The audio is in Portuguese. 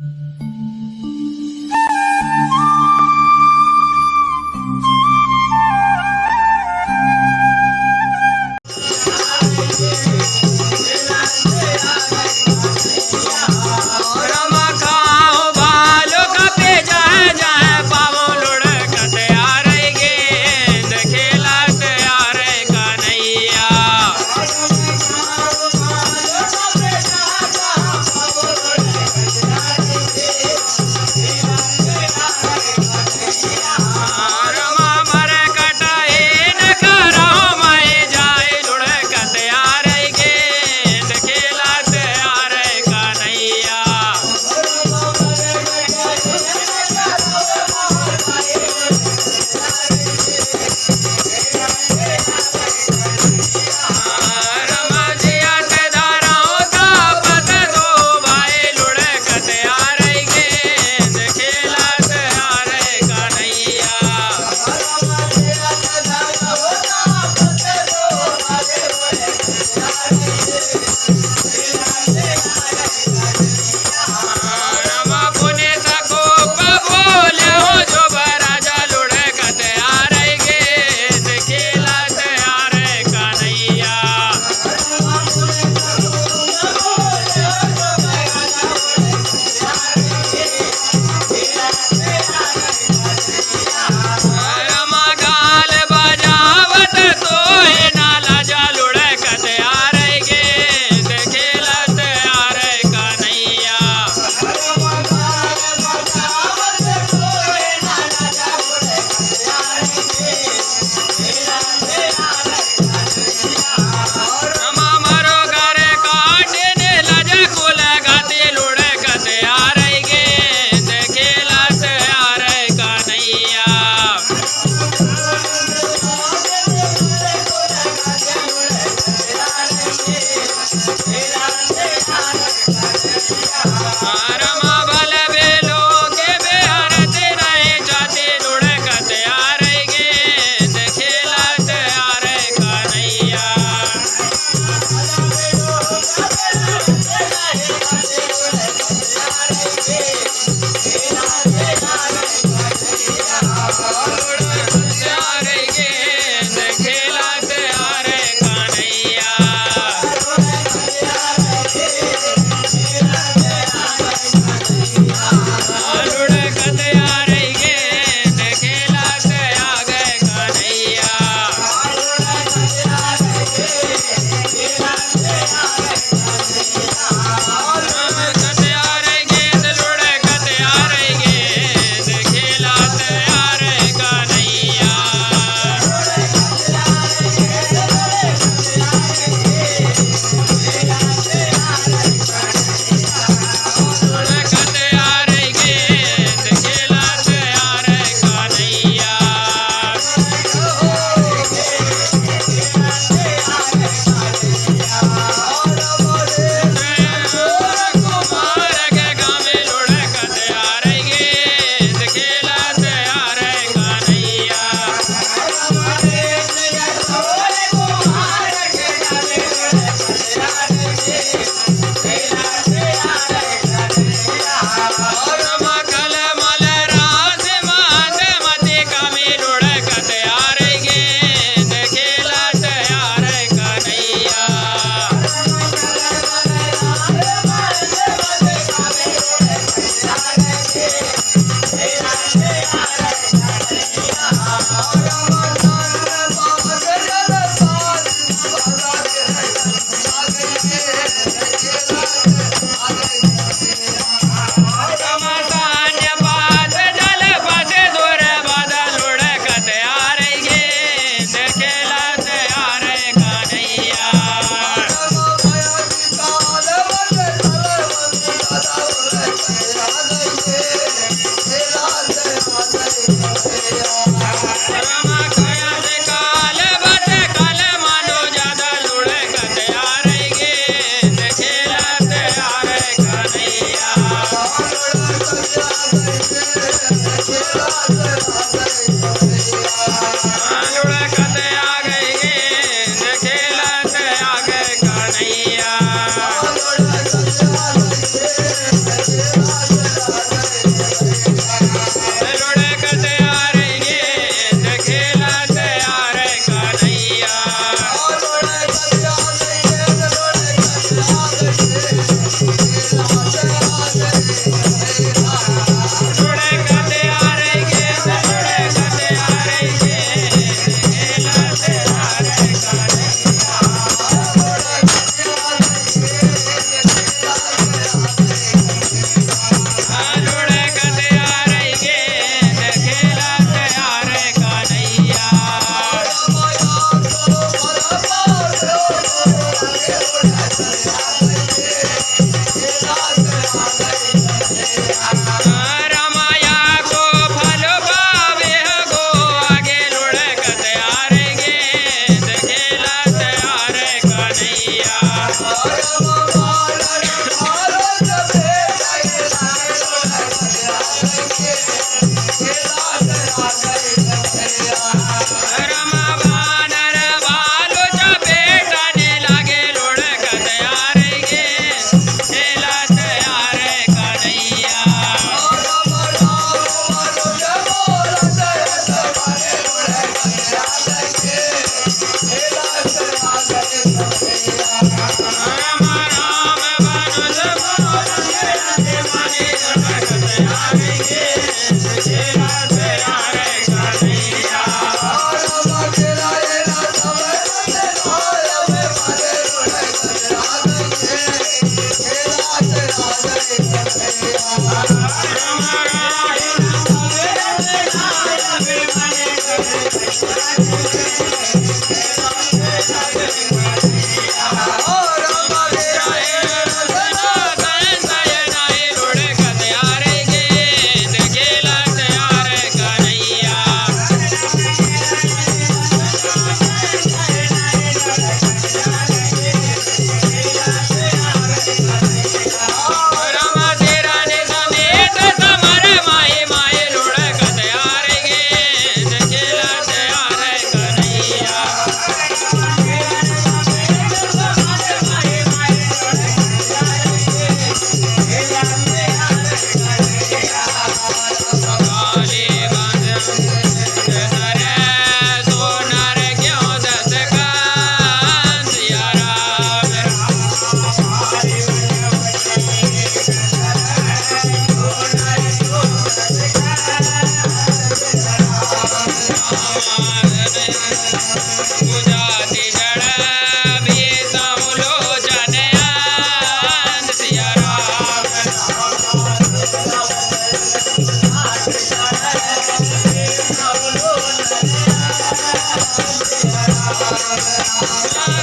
Mm-hmm. Bye. Ram